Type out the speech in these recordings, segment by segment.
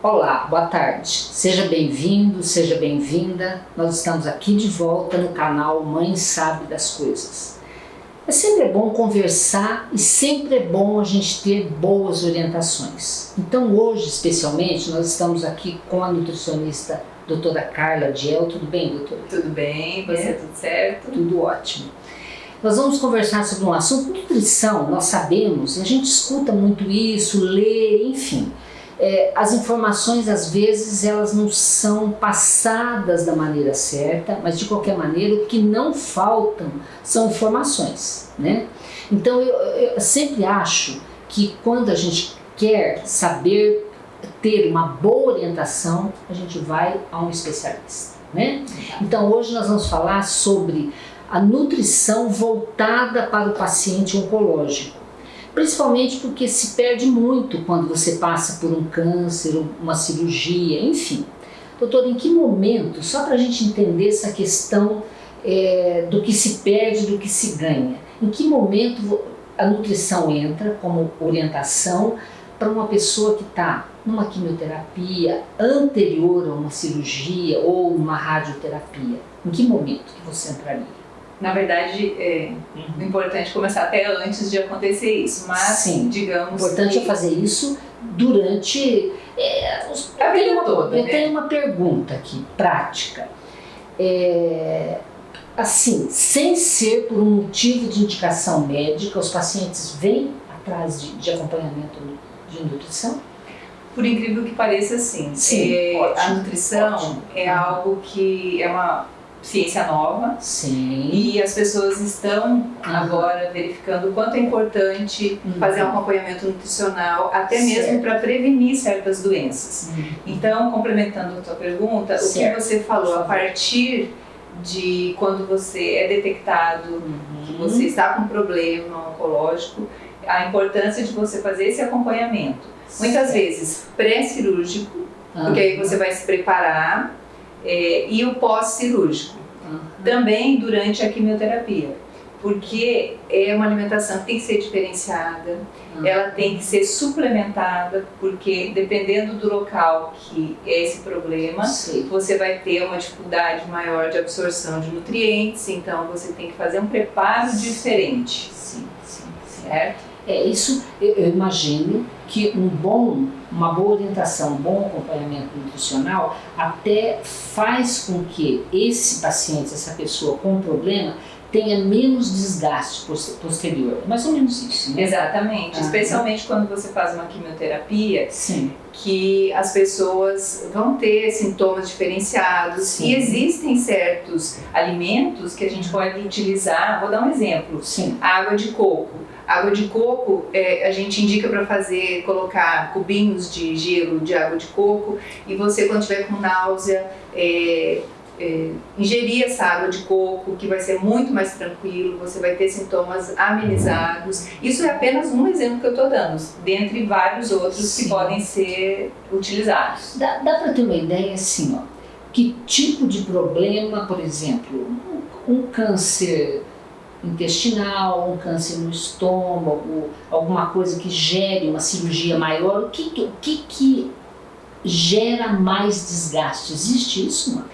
Olá, boa tarde. Seja bem-vindo, seja bem-vinda. Nós estamos aqui de volta no canal Mãe Sabe das Coisas. É sempre bom conversar e sempre é bom a gente ter boas orientações. Então hoje, especialmente, nós estamos aqui com a nutricionista doutora Carla Diel. Tudo bem, doutora? Tudo bem, você é. tudo certo? Tudo ótimo. Nós vamos conversar sobre um assunto, nutrição, nós sabemos, a gente escuta muito isso, lê, enfim é, as informações às vezes elas não são passadas da maneira certa, mas de qualquer maneira o que não faltam são informações, né? Então eu, eu sempre acho que quando a gente quer saber ter uma boa orientação, a gente vai a um especialista, né? Então hoje nós vamos falar sobre a nutrição voltada para o paciente oncológico principalmente porque se perde muito quando você passa por um câncer, uma cirurgia, enfim. Doutor, em que momento, só para a gente entender essa questão é, do que se perde, do que se ganha, em que momento a nutrição entra como orientação para uma pessoa que está numa quimioterapia anterior a uma cirurgia ou uma radioterapia? Em que momento que você entraria? Na verdade, é uhum. importante começar até antes de acontecer isso, mas Sim, digamos. O importante que... é fazer isso durante é, os... a vida uma, toda. Eu né? tenho uma pergunta aqui, prática. É, assim, sem ser por um motivo de indicação médica, os pacientes vêm atrás de, de acompanhamento de nutrição? Por incrível que pareça, sim. sim é, ótimo, a nutrição ótimo. é uhum. algo que é uma ciência nova. Sim. E as pessoas estão uhum. agora verificando o quanto é importante uhum. fazer um acompanhamento nutricional, até mesmo para prevenir certas doenças. Uhum. Então, complementando a tua pergunta, certo. o que você falou, a partir de quando você é detectado uhum. que você está com um problema oncológico, a importância de você fazer esse acompanhamento. Certo. Muitas vezes pré-cirúrgico, porque aí você vai se preparar é, e o pós-cirúrgico, uhum. também durante a quimioterapia, porque é uma alimentação que tem que ser diferenciada, uhum. ela tem que ser suplementada, porque dependendo do local que é esse problema, Sim. você vai ter uma dificuldade maior de absorção de nutrientes, então você tem que fazer um preparo diferente. Sim, sim, certo? É isso, eu imagino que um bom, uma boa orientação, um bom acompanhamento nutricional até faz com que esse paciente, essa pessoa com problema, tenha menos desgaste posterior. É mais ou menos isso, né? Exatamente. Ah, Especialmente quando você faz uma quimioterapia, Sim. que as pessoas vão ter sintomas diferenciados Sim. e existem certos alimentos que a gente pode utilizar. Vou dar um exemplo. Sim. Água de coco. Água de coco, é, a gente indica para fazer, colocar cubinhos de gelo de água de coco e você quando tiver com náusea, é, é, ingerir essa água de coco, que vai ser muito mais tranquilo, você vai ter sintomas amenizados. Isso é apenas um exemplo que eu estou dando, dentre vários outros Sim. que podem ser utilizados. Dá, dá para ter uma ideia assim, ó, que tipo de problema, por exemplo, um, um câncer intestinal, um câncer no estômago, alguma coisa que gere uma cirurgia maior, o que, o que, que gera mais desgaste? Existe isso, mano?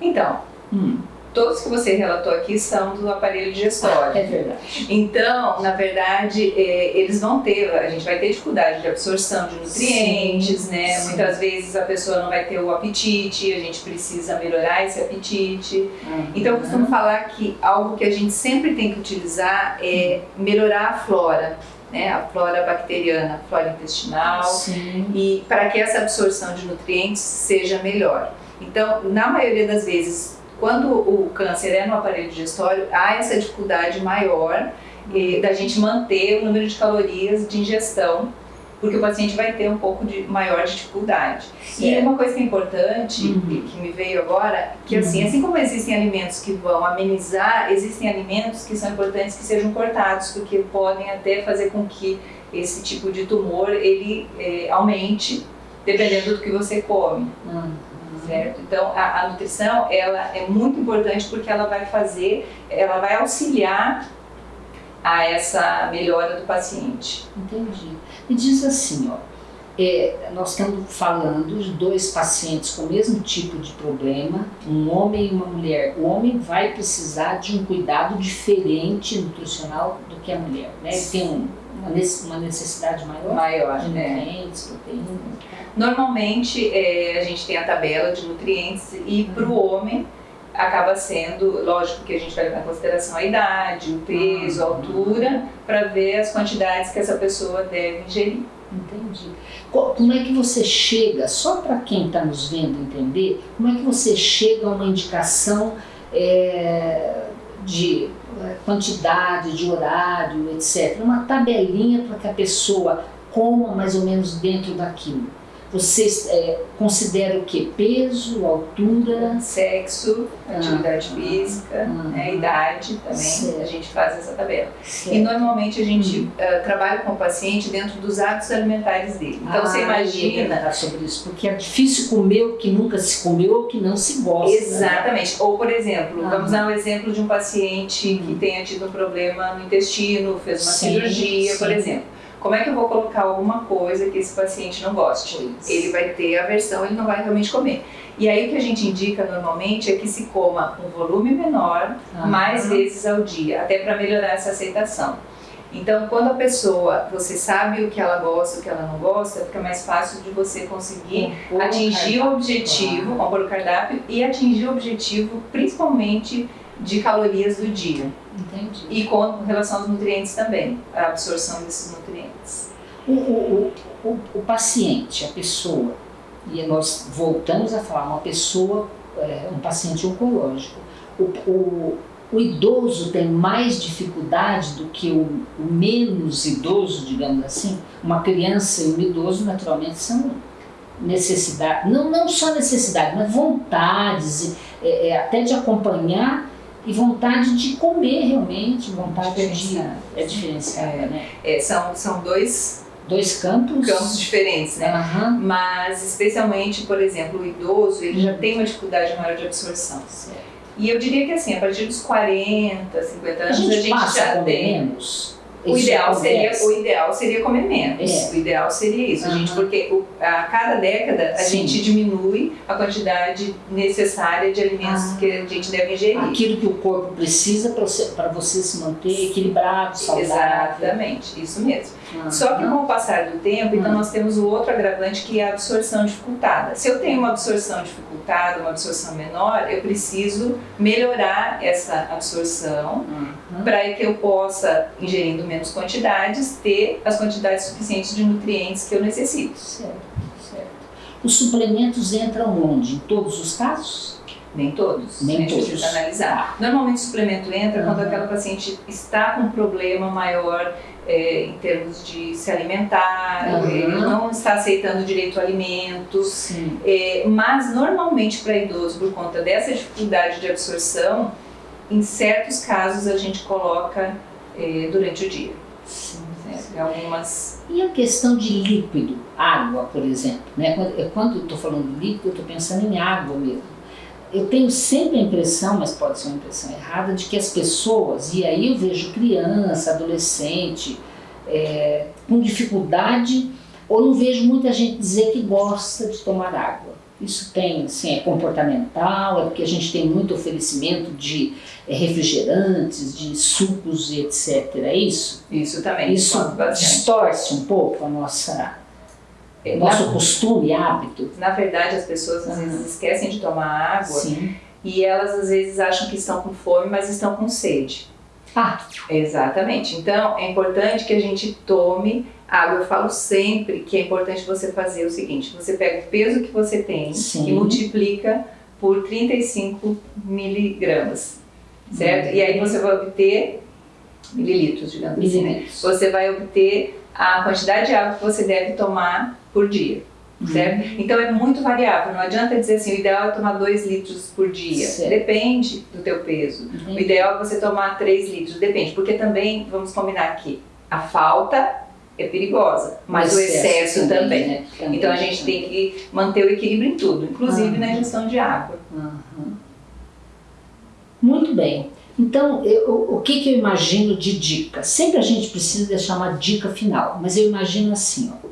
Então, hum todos que você relatou aqui são do aparelho digestório. É verdade. Então, na verdade, é, eles vão ter, a gente vai ter dificuldade de absorção de nutrientes, sim, né? Sim. Muitas vezes a pessoa não vai ter o apetite, a gente precisa melhorar esse apetite. Uhum. Então, eu costumo falar que algo que a gente sempre tem que utilizar é melhorar a flora. Né, a flora bacteriana, a flora intestinal, Sim. e para que essa absorção de nutrientes seja melhor. Então, na maioria das vezes, quando o câncer é no aparelho digestório, há essa dificuldade maior eh, da gente manter o número de calorias de ingestão, porque o paciente vai ter um pouco de maior dificuldade. Certo. E uma coisa que é importante, uhum. que me veio agora, que assim, uhum. assim como existem alimentos que vão amenizar, existem alimentos que são importantes que sejam cortados, porque podem até fazer com que esse tipo de tumor ele eh, aumente, dependendo do que você come. Uhum certo? Então a, a, nutrição ela é muito importante porque ela vai fazer, ela vai auxiliar a essa melhora do paciente. Entendi. E diz assim, ó, é, nós estamos falando de dois pacientes com o mesmo tipo de problema, um homem e uma mulher. O homem vai precisar de um cuidado diferente nutricional do que a mulher, né? Tem um, uma necessidade maior, maior de né? nutrientes, proteínas. Normalmente é, a gente tem a tabela de nutrientes e para o homem acaba sendo, lógico que a gente vai levar em consideração a idade, o peso, a altura, para ver as quantidades que essa pessoa deve ingerir. Entendi. Como é que você chega, só para quem está nos vendo entender, como é que você chega a uma indicação é, de é, quantidade, de horário, etc. Uma tabelinha para que a pessoa coma mais ou menos dentro daquilo. Vocês é, consideram o que? Peso, altura? Sexo, atividade ah, física, ah, né, idade também, certo. a gente faz essa tabela. Certo. E normalmente a gente hum. uh, trabalha com o paciente dentro dos hábitos alimentares dele. Então ah, você imagina... sobre isso, porque é difícil comer o que nunca se comeu ou que não se gosta. Né? Exatamente. Né? Ou, por exemplo, ah, vamos dar um exemplo de um paciente hum. que tenha tido um problema no intestino, fez uma sim, cirurgia, sim. por exemplo como é que eu vou colocar alguma coisa que esse paciente não goste? Ele vai ter aversão, ele não vai realmente comer. E aí o que a gente indica normalmente é que se coma um volume menor, ah, mais vezes ao dia, até para melhorar essa aceitação. Então, quando a pessoa, você sabe o que ela gosta, o que ela não gosta, fica mais fácil de você conseguir compor atingir o, o objetivo, compor o cardápio e atingir o objetivo, principalmente de calorias do dia. Entendi. E com relação aos nutrientes também, a absorção desses nutrientes. O, o, o, o paciente, a pessoa, e nós voltamos a falar, uma pessoa, é, um paciente oncológico, o, o, o idoso tem mais dificuldade do que o, o, menos idoso, digamos assim. Uma criança e um idoso, naturalmente, são necessidades, não, não só necessidade, mas vontades, é, é, até de acompanhar e vontade de comer realmente, vontade de... É diferenciada, é, né? É, são, são dois... Dois campos? Campos diferentes, né? Uhum. Mas, especialmente, por exemplo, o idoso, ele já tem uma dificuldade maior de absorção. Certo. E eu diria que assim, a partir dos 40, 50 anos, a gente, a gente já tem... Menos o ideal, seria, o ideal seria comer menos. É. O ideal seria isso, uhum. gente, porque o, a cada década a Sim. gente diminui a quantidade necessária de alimentos ah. que a gente deve ingerir. Aquilo que o corpo precisa para você, você se manter equilibrado, saudável. Exatamente, isso mesmo. Uhum. Só que com o passar do tempo, então uhum. nós temos o outro agravante que é a absorção dificultada. Se eu tenho uma absorção dificultada, uma absorção menor, eu preciso melhorar essa absorção para que eu possa, ingerindo menos quantidades, ter as quantidades suficientes de nutrientes que eu necessito. Certo, certo. Os suplementos entram onde? Em todos os casos? Nem todos. Nem a gente todos. precisa analisar. Normalmente o suplemento entra uhum. quando aquela paciente está com um problema maior é, em termos de se alimentar, uhum. ele não está aceitando direito ao alimento, é, mas normalmente para idoso, por conta dessa dificuldade de absorção, em certos casos a gente coloca é, durante o dia. Sim. Algumas... E a questão de líquido, água, por exemplo, né? quando eu estou falando de líquido, eu estou pensando em água mesmo eu tenho sempre a impressão, mas pode ser uma impressão errada, de que as pessoas, e aí eu vejo criança, adolescente, é, com dificuldade, ou não vejo muita gente dizer que gosta de tomar água. Isso tem, assim, é comportamental, é porque a gente tem muito oferecimento de é, refrigerantes, de sucos e etc. É isso? Isso também. Isso distorce um pouco a nossa é, nosso na, costume, hábito. Na verdade, as pessoas às vezes esquecem de tomar água Sim. e elas às vezes acham que estão com fome, mas estão com sede. Ah. Exatamente. Então, é importante que a gente tome água. Eu falo sempre que é importante você fazer o seguinte, você pega o peso que você tem Sim. e multiplica por 35 miligramas, certo? Hum. E aí você vai obter mililitros, digamos assim. Né? Você vai obter a quantidade de água que você deve tomar por dia. Uhum. Certo? Então é muito variável, não adianta dizer assim, o ideal é tomar 2 litros por dia. Certo. Depende do teu peso. Uhum. O ideal é você tomar 3 litros, depende, porque também, vamos combinar aqui, a falta é perigosa, mas o excesso, excesso também. também. Né? também. Então a gente tem que manter o equilíbrio em tudo, inclusive uhum. na ingestão de água. Muito bem. Então, eu, o que, que eu imagino de dica? Sempre a gente precisa deixar uma dica final, mas eu imagino assim, ó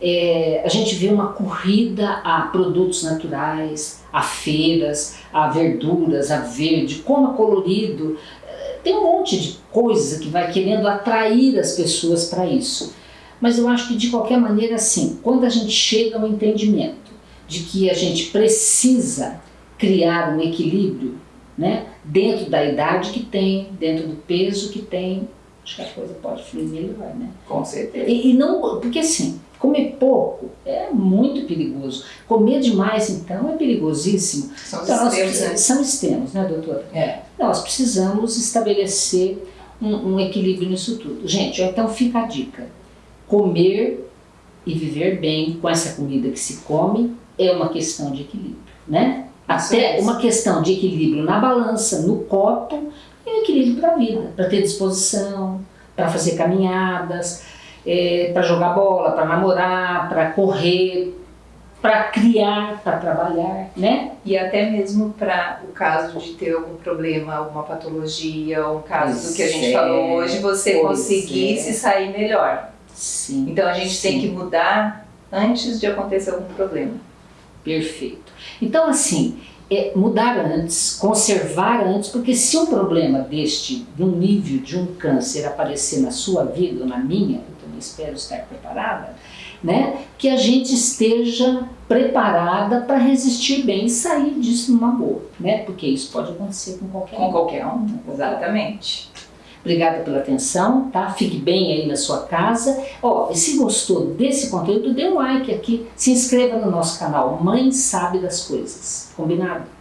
é, a gente vê uma corrida a produtos naturais, a feiras, a verduras, a verde, como é colorido. É, tem um monte de coisa que vai querendo atrair as pessoas para isso. Mas eu acho que de qualquer maneira, assim, quando a gente chega ao entendimento de que a gente precisa criar um equilíbrio né, dentro da idade que tem, dentro do peso que tem, acho que a coisa pode fluir melhor, né? Com certeza. E, e não, porque assim, comer pouco é muito perigoso. Comer demais, então, é perigosíssimo. São então, extremos, nós, né? São extremos, né, doutora? É. Nós precisamos estabelecer um, um equilíbrio nisso tudo. Gente, então fica a dica. Comer e viver bem com essa comida que se come é uma questão de equilíbrio, né? Até uma questão de equilíbrio na balança, no copo, um equilíbrio para a vida, para ter disposição, para fazer caminhadas, para jogar bola, para namorar, para correr, para criar, para trabalhar, né? E até mesmo para o caso de ter algum problema, alguma patologia, um caso Pois do que a gente é, falou hoje, você conseguir é. se sair melhor. Sim. Então a gente tem Sim. que mudar antes de acontecer algum problema. Perfeito. Então, assim, é mudar antes, conservar antes, porque se um problema deste, de um nível de um câncer aparecer na sua vida ou na minha, eu também espero estar preparada, né, que a gente esteja preparada para resistir bem e sair disso numa boa, né, porque isso pode acontecer com qualquer Com um. qualquer um. Exatamente. Obrigada pela atenção, tá? Fique bem aí na sua casa. Ó, e se gostou desse conteúdo, dê um like aqui, se inscreva no nosso canal Mãe Sabe das Coisas. Combinado?